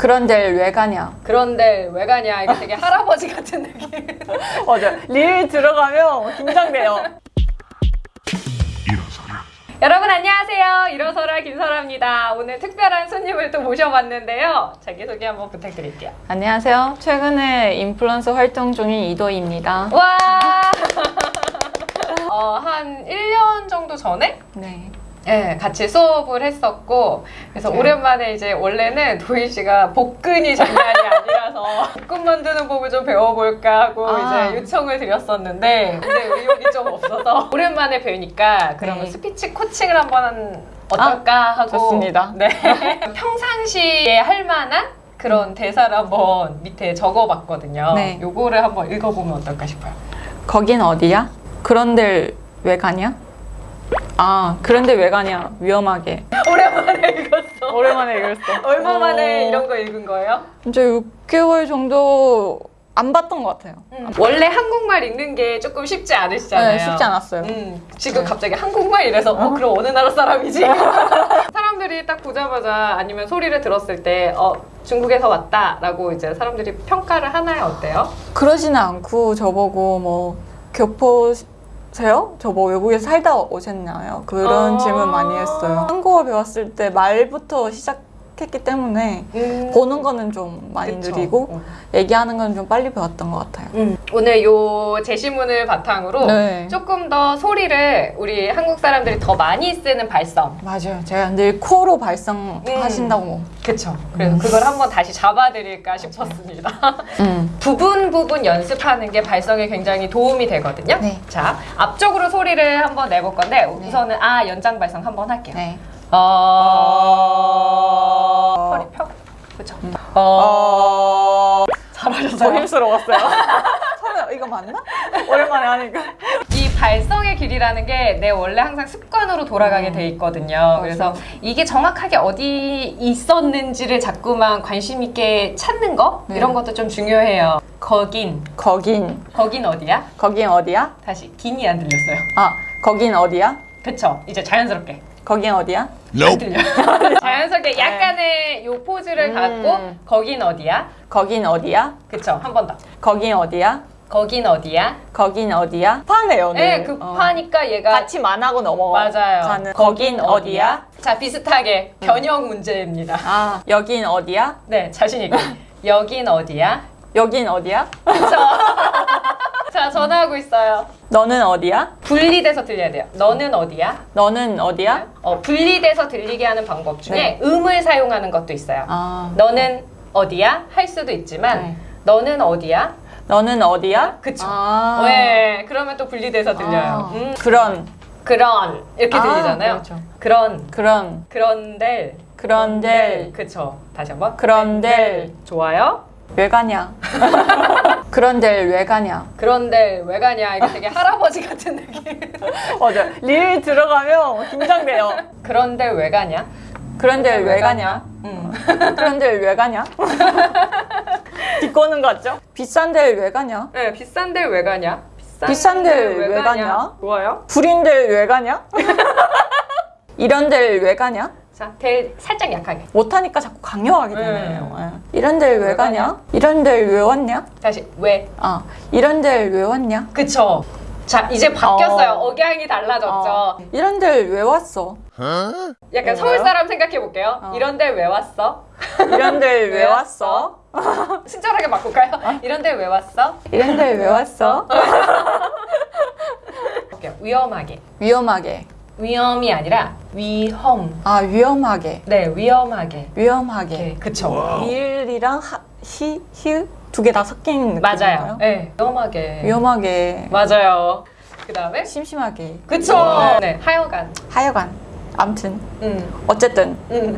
그런데 왜 가냐? 그런데 왜 가냐? 이거 되게 할아버지 같은 느낌. 맞아. 릴 들어가면 긴장돼요. 여러분 안녕하세요. 일어서라 김설아입니다. 오늘 특별한 손님을 또 모셔봤는데요. 자기소개 한번 부탁드릴게요. 안녕하세요. 최근에 인플루언서 활동 중인 이도희입니다. 와! 어, 한 1년 정도 전에 네. 네, 같이 수업을 했었고 그래서 네. 오랜만에 이제 원래는 도희 씨가 복근이 장난이 아니라서 복근 만드는 법을 좀 배워볼까 하고 아. 이제 요청을 드렸었는데 근데 의욕이 좀 없어서 오랜만에 배우니까 그러면 네. 스피치 코칭을 한번 어떨까 하고 좋습니다. 네. 평상시에 할 만한 그런 대사를 한번 밑에 적어봤거든요. 네. 요거를 한번 읽어보면 어떨까 싶어요. 거긴 어디야? 그런 데 왜 가냐? 아, 그런데 왜 가냐? 위험하게. 오랜만에 읽었어. 오랜만에 읽었어. 얼마 만에 어, 이런 거 읽은 거예요? 이제 6개월 정도 안 봤던 것 같아요. 원래 한국말 읽는 게 조금 쉽지 않으시잖아요. 네, 쉽지 않았어요. 음, 지금 네. 갑자기 한국말 이래서 어 그럼 어느 나라 사람이지? 사람들이 딱 보자마자 아니면 소리를 들었을 때 어 중국에서 왔다 라고 이제 사람들이 평가를 하나요? 어때요? 그러지는 않고 저보고 뭐 교포 세요? 저 뭐 외국에 살다 오셨나요? 그런 아. 질문 많이 했어요. 한국어 배웠을 때 말부터 시작 했기 때문에 보는 거는 좀 많이 음. 그쵸. 느리고 어. 얘기하는 건 좀 빨리 배웠던 것 같아요. 음, 오늘 요 제시문을 바탕으로 네. 조금 더 소리를 우리 한국 사람들이 더 많이 쓰는 발성 맞아요. 제가 늘 코로 발성하신다고. 그쵸 그래서 그걸 한번 다시 잡아드릴까 싶었습니다 음. 부분 부분 연습하는 게 발성에 굉장히 도움이 되거든요. 네. 자, 앞쪽으로 소리를 한번 내볼 건데 우선은 아 연장 발성 한번 할게요. 네. 어. 그죠? 어. 잘하셨어요. 더 힘스러웠어요. 처음에 이거 맞나? 오랜만에 하니까. 이 발성의 길이라는 게 내 원래 항상 습관으로 돌아가게 돼 있거든요. 그래서 이게 정확하게 어디 있었는지를 자꾸만 관심 있게 찾는 거 네. 이런 것도 좀 중요해요. 거긴 거긴. 거긴 어디야? 거긴 어디야? 다시 긴이 안 들렸어요. 아, 거긴 어디야? 그쵸? 이제 자연스럽게 거긴 어디야? 안 들려. 자연스럽게 약간의 요 포즈를 음. 갖고 거긴 어디야? 거긴 어디야? 그쵸? 한 번 더. 거긴 어디야? 거긴 어디야? 거긴 어디야? 파네요. 네, 급하니까 얘가 같이 만하고 넘어가는 맞아요. 거긴 어디야? 자, 비슷하게 변형 문제입니다. 아, 여긴 어디야? 네, 자신 있게. 여긴 어디야? 여긴 어디야? 그쵸? 자, 전화하고 있어요. 너는 어디야? 분리돼서 들려야 돼요. 너는 어디야? 너는 어디야? 어, 분리돼서 들리게 하는 방법 중에 네. 음을 사용하는 것도 있어요. 아, 너는 어디야? 할 수도 있지만 네. 너는 어디야? 너는 어디야? 그쵸. 아, 네, 그러면 또 분리돼서 들려요. 아, 음, 그런 그런 이렇게 아, 들리잖아요. 그렇죠. 그런 그런 그런데 그런데 그쵸. 다시 한번. 그런데 좋아요. 왜 가냐? 그런데 왜 가냐? 그런데 왜 가냐? 이거 되게 할아버지 같은 느낌. 맞아. 릴 들어가면 긴장돼요. 그런데 왜 가냐? 그런데 왜 가냐? 음. 그런데 왜 가냐? 비꼬는 거 같죠? 비싼 데를 왜 가냐? 네, 비싼 데를 왜 가냐? 비싼 데를 왜 가냐? 좋아요. 데를 왜 가냐? 이런 데를 왜 가냐? 자, 델 살짝 약하게. 못하니까 자꾸 강요하게 네. 되네요. 예. 이런 데를 왜 왜 가냐? 가냐? 이런 데를 왜 왔냐? 다시 왜? 아, 이런 데를 왜 왔냐? 그쵸. 자, 이제 바뀌었어요. 어. 억양이 달라졌죠. 어, 이런 데를 왜 왔어? 약간 뭐예요? 서울 사람 생각해 볼게요. 어. 이런 데왜 왔어? 이런 데를 왜왜 왔어? 친절하게 바꿀까요? 이런 데왜 왔어? 이런 데를 왜 왔어? 위험하게. 위험하게. 위험이 아니라 위험. 아, 위험하게. 네, 위험하게. 위험하게. 네, 그쵸. 일이랑 하, 히, 히읗 두개 다 섞인 느낌인가요? 맞아요. 네, 위험하게. 위험하게. 맞아요. 그 다음에 심심하게. 그쵸. 네, 하여간. 하여간. 암튼. 음, 어쨌든. 음.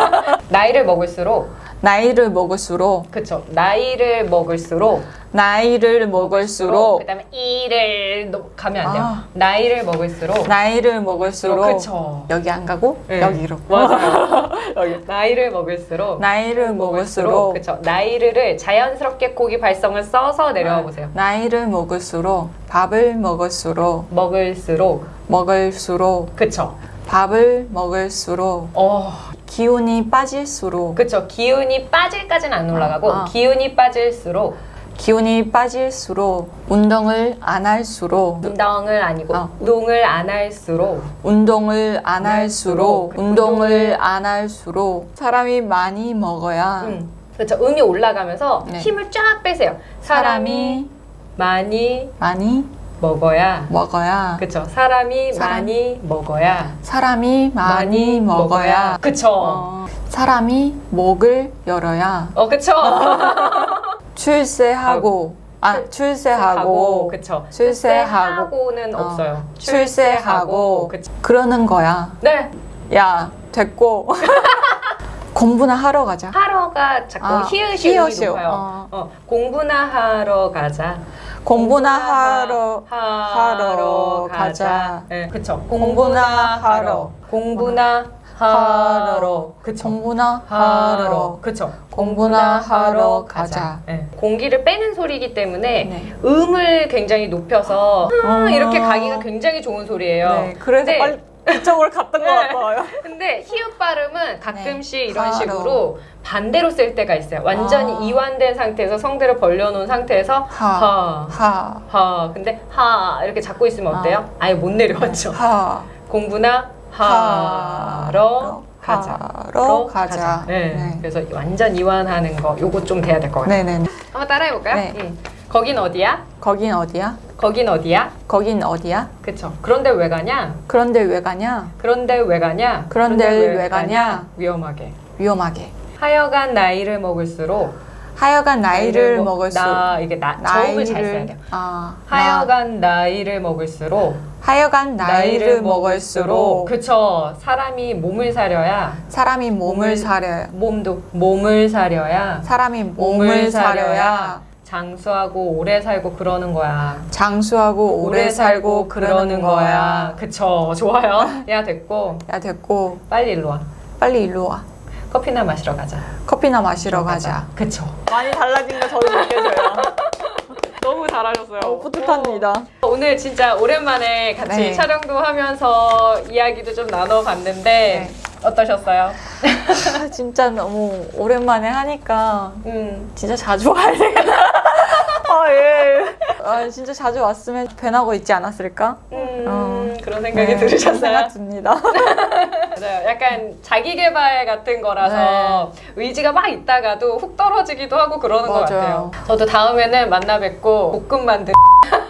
나이를 먹을수록 나이를 먹을수록 그쵸. 나이를 먹을수록 나이를 먹을수록 그다음에 이를 노- 가면 안 돼요. 아. 나이를 먹을수록 나이를 먹을수록 그쵸. 여기 안 가고 네. 여기로 맞아요. 여기 나이를 먹을수록 나이를 먹을수록 그쵸. 나이를 자연스럽게 고기 발성을 써서 내려와 보세요. 나이를 먹을수록 밥을 먹을수록 먹을수록 먹을수록 그쵸. 밥을 먹을수록 어 기운이 빠질수록 그쵸. 기운이 빠질까지는 안 올라가고 아. 기운이 빠질수록 기운이 빠질수록 운동을 안 할수록 운동을 아니고 아. 운동을 안 할수록 운동을 안 할수록 운동을 안 할수록 사람이 많이 먹어야 음. 그쵸. 음이 올라가면서 네. 힘을 쫙 빼세요. 사람이 사람이 많이 많이 먹어야 먹어야 그쵸. 사람이 사람. 많이 먹어야 사람이 많이 먹어야 그쵸. 어, 어, 사람이 목을 열어야 그쵸. 출세하고 아 출- 출세하고 그쵸. 출세하고 출세하고는 어, 없어요. 출세하고 그쵸. 그러는 거야. 네. 야 됐고 공부나 하러 가자. 하러가 자꾸 아, 히읗이 히읗이요. 높아요. 어. 어, 공부나 하러 가자. 공부나 하러 하러 가자. 네, 그쵸. 공부나 하러. 공부나 하러. 그쵸. 공부나 하러. 그쵸. 공부나 하러 가자. 네. 공기를 빼는 소리이기 때문에 네. 음을 굉장히 높여서 어. 이렇게 가기가 굉장히 좋은 소리예요. 네, 그래서 근데- 빨리 그쪽으로 갔던 것 네. 같아요. 근데 히읗 발음은 가끔씩 네. 이런 하러. 식으로 반대로 쓸 때가 있어요. 완전히 아. 이완된 상태에서 성대를 벌려놓은 상태에서 하. 하. 하. 하. 근데 하 이렇게 잡고 있으면 어때요? 아 예 못 내려왔죠. 하. 공부나 하러 가자. 하러 가자. 네. 네. 그래서 완전 이완하는 거 요거 좀 돼야 될 것 같아요. 네네. 한번 따라해 볼까요? 네. 음. 거긴 어디야? 거긴 어디야? 거긴 어디야? 거긴 어디야? 그쵸. 그런데 왜 가냐? 그런데 왜 가냐? 그런데 왜 가냐? 그런데 왜 가냐? 위험하게. 위험하게. 하여간 나이를 먹을수록 하여간 나이를 먹- 먹을수록 나 이게 나 저음을 잘 써야 돼요. 아, 나- 하여간 나 이를 먹을수록 하여간 나이를 먹을수록 그쵸 사람이 몸을 사려야 사람이 몸을 몸을 사려야 몸도 몸을 사려야 사람이 몸을 사려야 장수하고 오래 살고 그러는 거야. 장수하고 오래 살고 그러는 거야. 그쵸 좋아요. 야 됐고 야 됐고 빨리 일로 와. 빨리 일로 와. 커피나 마시러 가자. 커피나 마시러 가자. 그쵸. 많이 달라진 거 저도 느껴져요. 너무 잘하셨어요. 뿌듯합니다. 오늘 진짜 오랜만에 같이 네. 촬영도 하면서 이야기도 좀 나눠봤는데 네. 어떠셨어요? 아, 진짜 너무 오랜만에 하니까 음, 진짜 자주 와야 되겠다. 아, 예. 아, 진짜 자주 왔으면 변하고 있지 않았을까? 음, 어. 그런 생각이 네, 들으셨어요? 생각 듭니다. 맞아요. 약간 자기 개발 같은 거라서 의지가 막 있다가도 훅 떨어지기도 하고 그러는 것 네. 같아요. 맞아요. 저도 다음에는 만나 뵙고 볶음 만들.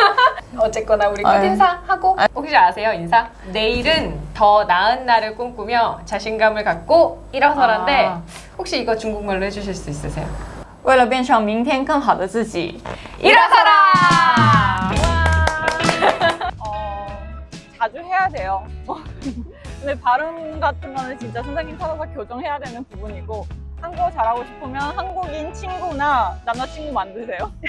어쨌거나 우리 아유. 끝인사 하고 혹시 아세요 인사? 내일은 더 나은 날을 꿈꾸며 자신감을 갖고 일어서란데 아. 혹시 이거 중국말로 해주실 수 있으세요? 为了变成明天更好的自己， 일어서라! 어, 자주 해야 돼요. 근데 발음 같은 거는 진짜 선생님 찾아서 교정해야 되는 부분이고 한국어 잘하고 싶으면 한국인 친구나 남자친구 만드세요.